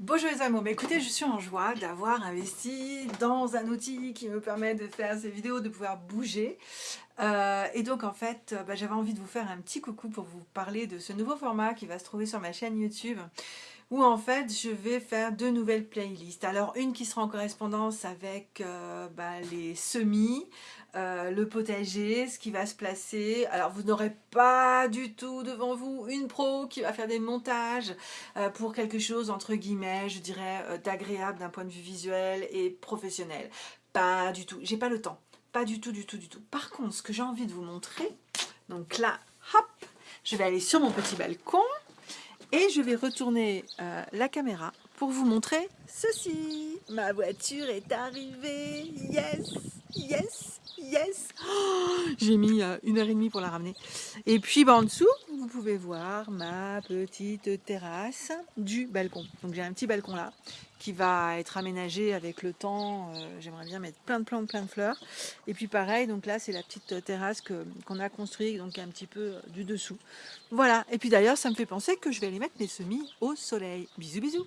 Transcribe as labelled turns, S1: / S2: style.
S1: Bonjour les amours, écoutez, je suis en joie d'avoir investi dans un outil qui me permet de faire ces vidéos, de pouvoir bouger. Euh, et donc en fait, bah, j'avais envie de vous faire un petit coucou pour vous parler de ce nouveau format qui va se trouver sur ma chaîne YouTube où en fait je vais faire deux nouvelles playlists. Alors une qui sera en correspondance avec euh, bah, les semis, euh, le potager, ce qui va se placer. Alors vous n'aurez pas du tout devant vous une pro qui va faire des montages euh, pour quelque chose entre guillemets, je dirais, d'agréable d'un point de vue visuel et professionnel. Pas du tout, j'ai pas le temps. Pas du tout, du tout, du tout. Par contre, ce que j'ai envie de vous montrer, donc là, hop, je vais aller sur mon petit balcon. Et je vais retourner euh, la caméra pour vous montrer ceci. Ma voiture est arrivée. Yes, yes, yes. Oh, j'ai mis euh, une heure et demie pour la ramener. Et puis bah, en dessous, vous pouvez voir ma petite terrasse du balcon. Donc j'ai un petit balcon là qui va être aménagé avec le temps. Euh, j'aimerais bien mettre plein de plantes, plein de fleurs. Et puis pareil, donc là c'est la petite terrasse qu'on a construite, donc un petit peu euh, du dessous. Voilà, et puis d'ailleurs ça me fait penser que je vais aller mettre mes semis au soleil. Bisous bisous